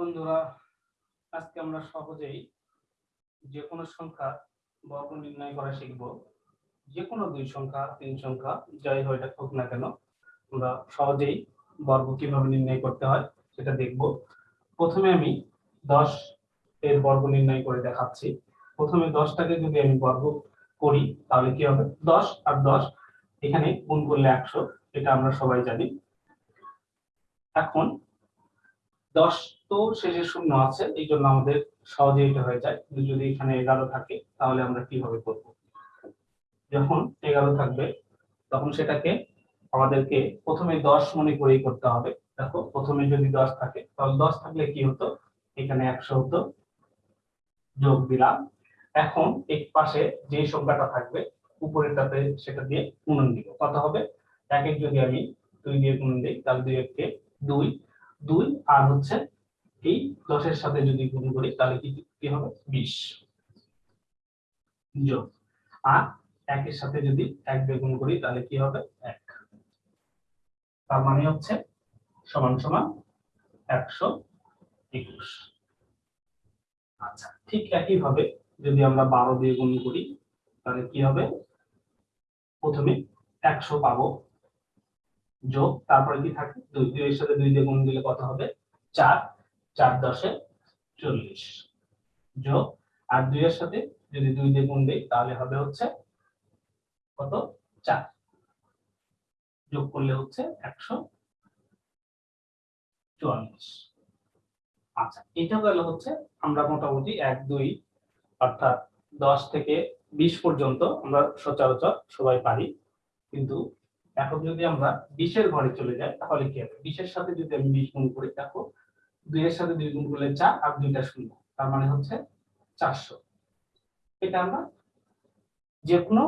বন্ধুরা, আজকে আমরা সহজেই যে কোনো সংখ্যা বর্গ নির্ণয় করা শিখব। যে কোনো দুই সংখ্যা, তিন সংখ্যা, যাই হয় এটা হোক না কেন, আমরা সহজেই বর্গ কীভাবে নির্ণয় করতে হয় সেটা দেখব। প্রথমে আমি দশ এর বর্গ নির্ণয় করে দেখাচ্ছি। প্রথমে দশটাকে যদি আমি বর্গ করি, তাহলে কি হবে? দশ আর দশ, এখানে গুণ করলে একশো, এটা আমরা সবাই জানি। এখন দশ তো শেষে শূন্য আছে, এই জন্য আমাদের সহজে এটা হয়ে যায়। কিন্তু যদি এখানে এগারো থাকে, তাহলে আমরা কীভাবে করব? যখন এগারো থাকবে, তখন সেটাকে আমাদেরকে প্রথমে দশ মনে করেই করতে হবে। দেখো, প্রথমে যদি দশ থাকে, তাহলে দশ থাকলে কি হতো? এখানে একশো হতো, যোগ দিলাম। এখন এক পাশে যে সংখ্যাটা থাকবে, উপরেরটাতে সেটা দিয়ে গুণন দিব। কত হবে? এক এক যদি আমি দুই দিয়ে গুণন দিই, তাহলে দুই এককে দুই। দুই আর হচ্ছে এই দশের সাথে যদি গুণ করি, তাহলে কি কি হবে? বিশ। যোগ। আর একের সাথে যদি এক দিয়ে করি, তাহলে কি হবে? এক। তার মানে হচ্ছে সমান সমান একশো একুশ। আচ্ছা ঠিক একই ভাবে যদি আমরা বারো দিয়ে গুণ করি, তাহলে কি হবে? প্রথমে একশো পাবো। যোগ, তারপরে কি থাকে? দুই, দুইয়ের সাথে দুই দিয়ে গুণ দিলে কত হবে? চার। চার দশে চল্লিশ যোগ আর দুই এর সাথে যদি দুই দিয়ে গুণ দিই, তাহলে হবে হচ্ছে কত? চার। যোগ করলে হচ্ছে একশো চুয়াল্লিশ। আচ্ছা এটা গেল হচ্ছে আমরা মোটামুটি এক, দুই, অর্থাৎ দশ থেকে বিশ পর্যন্ত আমরা সচরাচর সবাই পারি। কিন্তু এখন যদি আমরা বিশের ঘরে চলে যাই, তাহলে কি হবে? বিশের সাথে যদি আমি বিশ গুণ করি, দেখো দুইয়ের সাথে দুই গুণ করলে চার আর দুইটা শূন্য। তার মানে হচ্ছে চারশো। এটা আমরা যে কোনো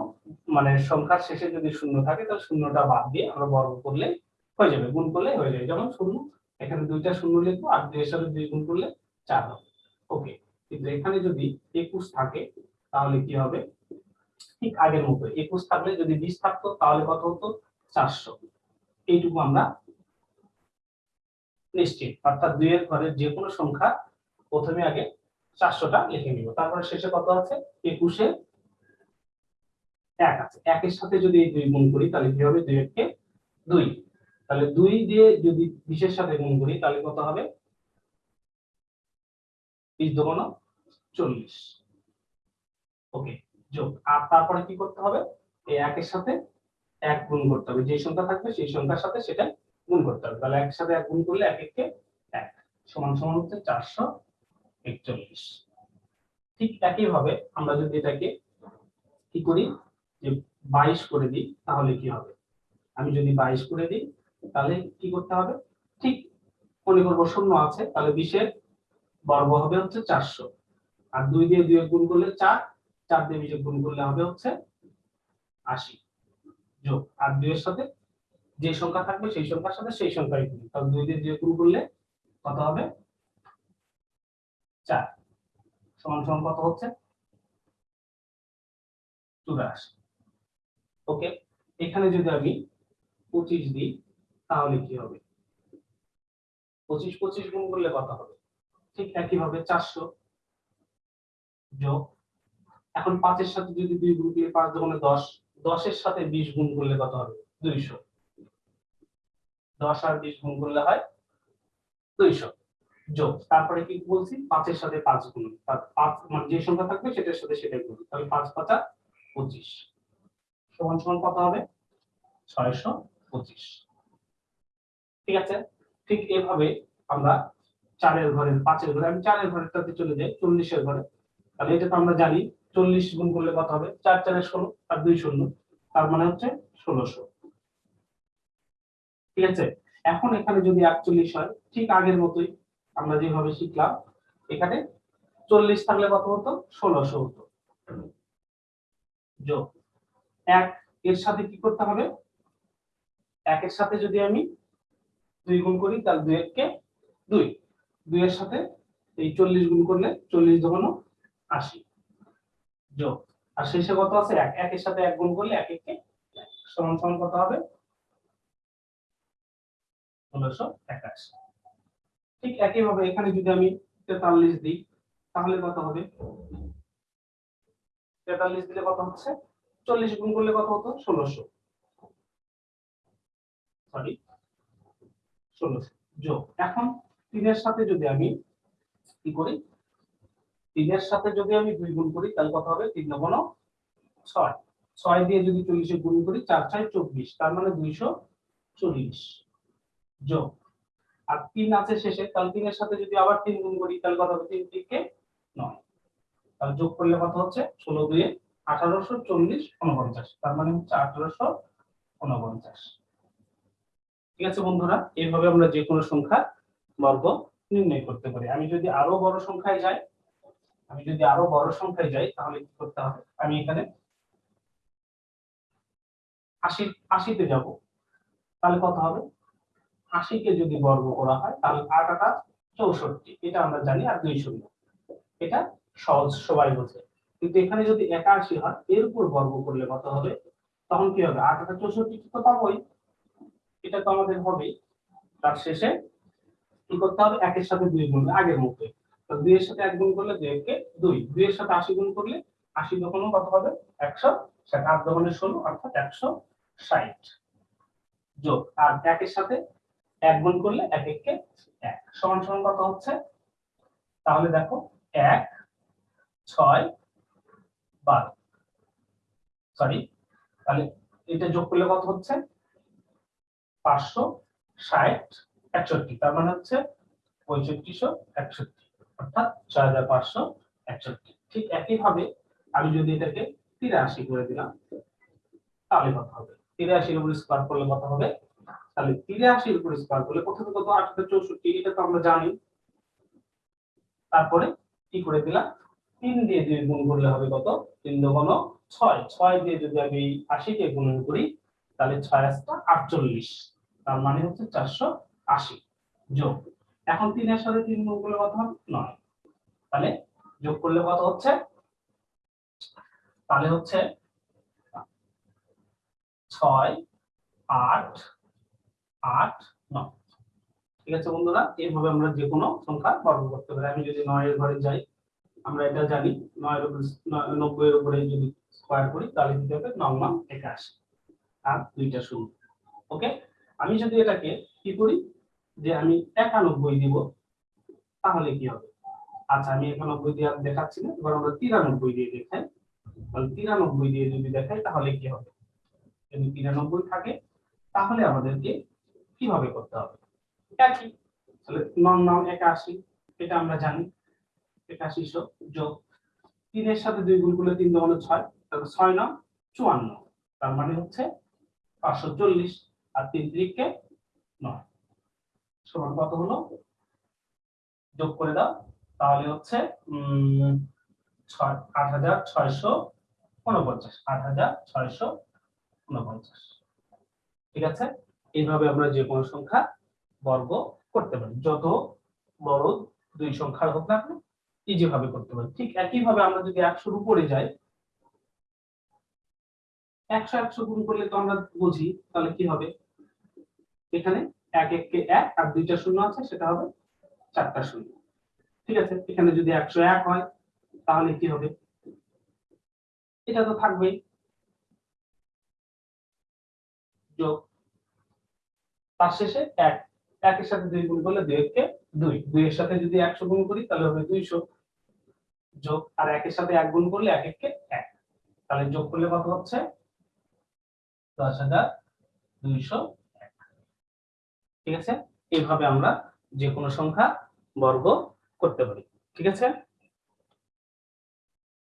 মানে সংখ্যার শেষে যদি শূন্য থাকে, তাহলে শূন্যটা বাদ দিয়ে আমরা বর্গ করলে হয়ে যাবে, গুণ করলে হয়ে যাবে। যেমন শূন্য, এখানে দুইটা শূন্য লিখব আর দুইয়ের সাথে দুই গুণ করলে চার হবে। ওকে, কিন্তু এখানে যদি একুশ থাকে, তাহলে কি হবে? ঠিক আগের মতো, একুশ থাকলে যদি বিশ থাকতো, তাহলে কত হতো? চারশো। এইটুকু আমরা নিশ্চিত। অর্থাৎ দুই দুইয়ের ঘরের যে কোনো সংখ্যা প্রথমে আগে চারশোটা লিখে নিব। তারপরে শেষে কত আছে? একুশে এক আছে। একের সাথে যদি এই দুই গুণ করি, তাহলে কি হবে? দুই একে দুই। তাহলে দুই দিয়ে যদি বিশের সাথে গুণ করি, তাহলে কত হবে? বিশ দোকান চল্লিশ। ওকে, যোগ। আর তারপরে কি করতে হবে? এই একের সাথে এক গুণ করতে হবে। যে সংখ্যা থাকবে সেই সংখ্যার সাথে সেটা গুণ করতে হবে। তাহলে একসাথে এক গুণ করলে এক একে এক। সমান সমান হচ্ছে চারশো একচল্লিশ। ঠিক একই ভাবে আমরা যদি এটাকে কি করি? যে বাইশ করে দিই, তাহলে কি হবে? আমি যদি বাইশ করে দিই, তাহলে কি করতে হবে? ঠিক মনে করব শূন্য আছে, তাহলে বিশের বর্গ হবে হচ্ছে চারশো। আর দুই দিয়ে দুই গুণ করলে চার চার দিয়ে বিশে গুণ করলে হবে হচ্ছে আশি। যোগ। আর দুইয়ের সাথে যে সংখ্যা থাকবে সেই সংখ্যার সাথে সেই সংখ্যাই গুণ তাহলে দুই দিয়ে দুই গুণ করলে কত হবে? চার। সমান সমান কত হচ্ছে? চুরাশি। ওকে, এখানে যদি আমি পঁচিশ দিই, তাহলে কি হবে? পঁচিশ পঁচিশ গুণ করলে কত হবে? ঠিক একই ভাবে চারশো যোগ। এখন পাঁচের সাথে যদি দুই গুণ করলে পাঁচ দোকানে দশ। দশের সাথে বিশ গুণ করলে কত হবে? দুইশো। দশ আর বিশ গুণ করলে হয় দুইশো। যোগ, তারপরে কি বলছি? পাঁচের সাথে পাঁচ গুণ। পাঁচ মানে যে সংখ্যা থাকবে সেটার সাথে সেটাই গুণ তাহলে পাঁচ পাঁচা পঁচিশ। সমান সমান কত হবে? ছয়শো পঁচিশ। ঠিক আছে? ঠিক এভাবে আমরা চারের ঘরের, পাঁচের ঘরে, আমি চারের ঘরেরটাতে চলে যাই, চল্লিশের ঘরে। তাহলে এটা তো আমরা জানি, চল্লিশ গুণ করলে কত হবে? চার চারের ষোলো আর দুই শূন্য। তার মানে হচ্ছে ষোলোশো। ঠিক আছে? এখন এখানে যদি একচল্লিশ হয়, ঠিক আগের মতোই আমরা যেভাবে শিখলাম, এখানে চল্লিশ থাকলে কত হতো? ষোলোশো হতো। যোগ। এক, এর সাথে কি করতে হবে? একের সাথে যদি আমি দুই গুণ করি, তাহলে দুই এককে দুই। দুইয়ের সাথে এই চল্লিশ গুণ করলে চল্লিশ ধরনো আশি। যোগ। আর শেষে কত আছে? এক। একের সাথে এক গুণ করলে এক একে এক। সমান সমান কত হবে? ষোলোশো একাশি। ঠিক একইভাবে এখানে যদি আমি তেতাল্লিশ দিই, তাহলে কত হবে? তেতাল্লিশ দিলে কত হচ্ছে? চল্লিশ গুণ করলে কত হতো? ষোলোশো। সরি ষোলোশো। যোগ। এখন তিনের সাথে যদি আমি কি করি? তিনের সাথে যদি আমি দুই গুণ করি, তাহলে কত হবে? তিন নবন ছয়। ছয় দিয়ে যদি চল্লিশে গুণ করি, চার ছয় চব্বিশ। তার মানে দুইশো চল্লিশ। যোগ। আর তিন আছে শেষে, তাহলে তিনের সাথে যদি আবার তিন গুণ করি, তাহলে কত হবে? তিন তিনকে নয়। তাহলে যোগ করলে কত হচ্ছে? ষোলো দুয়ে আঠারোশো চল্লিশ উনপঞ্চাশ। তার মানে হচ্ছে আঠারোশো উনপঞ্চাশ। ঠিক আছে বন্ধুরা? এইভাবে আমরা যে কোনো সংখ্যা বর্গ নির্ণয় করতে পারি। আমি যদি আরও বড় সংখ্যায় যাই, আমি যদি আরও বড় সংখ্যায় যাই, তাহলে কি করতে হবে? আমি এখানে আশি, আশিতে যাব। তাহলে কত হবে? আশিকে যদি বর্গ করা হয়, তাহলে আট আটা চৌষট্টি। এটা আমরা জানি আর দুই শূন্য। এটা সহজ, সবাই বোঝে। কিন্তু এখানে যদি একাশি হয়, এর উপর বর্গ করলে কত হবে? তখন কি হবে? আট আটা চৌষট্টি তো পাবোই। এটা তো আমাদের হবে তার শেষে কি করতে হবে? একের সাথে দুই গুণ, আগের তো দুই এর সাথে এক গুণ করলে দুই একে দুই। দুই এর সাথে আশি গুণ করলে আশি দোকানও কত হবে? একশো ষাট। আট দোকানে ষোলো, অর্থাৎ একশো ষাট। যোগ। আর একের সাথে এক গুণ করলে এক এককে এক। সমান সমান কত হচ্ছে? তাহলে দেখো, এক, ছয়, বারো। সরি তাহলে এটা যোগ করলে কত হচ্ছে? পাঁচশো ষাট একষট্টি, তার মানে হচ্ছে পঁয়ষট্টিশো একষট্টি, অর্থাৎ ছয় হাজার পাঁচশো একষট্টি। ঠিক একইভাবে আমি যদি এটাকে তিরাশি করে দিলাম, তাহলে কত হবে? তিরাশির উপর স্কোয়ার করলে কত হবে? তাহলে তিরাশির উপর স্কোয়ার করলে প্রথমে কত? আটশো চৌষট্টি, এটা তো আমরা জানি। তারপরে কি করে দিলাম? তিন দিয়ে দুই গুণ করলে হবে কত? তিন দোকান ছয়। ছয় দিয়ে যদি আমি আশিকে গুণ করি, তাহলে ছয় আসটা আটচল্লিশ। তার মানে হচ্ছে চারশো আশি। যোগ। এখন তিনের সাথে তিন গুণ করলে কত হবে? নয়। তাহলে যোগ করলে কত হচ্ছে? তাহলে হচ্ছে ছয় আট আট নয়। ঠিক আছে বন্ধুরা? এইভাবে আমরা যে কোনো সংখ্যা বর্গ করতে পারি। আমি যদি নয়ের ঘরে যাই, আমরা এটা জানি, নয়ের উপরে নব্বই এর উপরে যদি স্কোয়ার করি, তাহলে দিতে হবে নয় একাশি আর দুইটা শূন্য। ওকে? আমি যদি এটাকে কি করি? যে আমি একানব্বই দিব, তাহলে কি হবে? আচ্ছা আমি একানব্বই দিয়ে দেখাচ্ছি না। এবার আমরা তিরানব্বই দিয়ে দেখাই। তাহলে তিরানব্বই দিয়ে যদি দেখাই, তাহলে কি হবে? যদি তিরানব্বই থাকে, তাহলে আমাদেরকে কীভাবে করতে হবে? একই তাহলে নন নন একাশি এটা আমরা জানি। একাশিশো যোগ তিনের সাথে দুই গুণ করলে তিন দোকানে ছয় তাহলে ছয় নয় চুয়ান্ন। তার মানে হচ্ছে পাঁচশো চল্লিশ আর তিন ত্রিককে নয়। সমান কত হলো? যোগ করে দাও। তাহলে হচ্ছে উম ছয় আট হাজার ছয়শো উনপঞ্চাশ। আট হাজার ছয়শো উনপঞ্চাশ। ঠিক আছে? এইভাবে আমরা যে কোনো সংখ্যা বর্গ করতে পারি। যত বড় দুই সংখ্যার হোক না কেন ইজি ভাবে করতে পারি। ঠিক একইভাবে আমরা যদি একশোর উপরে যাই, একশো একশো গুণ করলে তো আমরা বুঝি, তাহলে কি হবে? এখানে এক এককে এক আর দুইটা শূন্য আছে, সেটা হবে চারটা শূন্য। ঠিক আছে? এখানে যদি একশো এক হয়, তাহলে কি হবে? এটা তো থাকবেই। যোগ তার শেষে এক। একের সাথে দুই গুণ করলে দুই দুই। দুই সাথে যদি একশো গুণ করি, তাহলে হবে দুইশো যোগ। আর একের সাথে এক গুণ করলে এক এককে এক। তাহলে যোগ করলে কত হচ্ছে? দশ হাজার দুইশো এক। ঠিক আছে? এইভাবে আমরা যে কোনো সংখ্যা বর্গ করতে পারি। ঠিক আছে?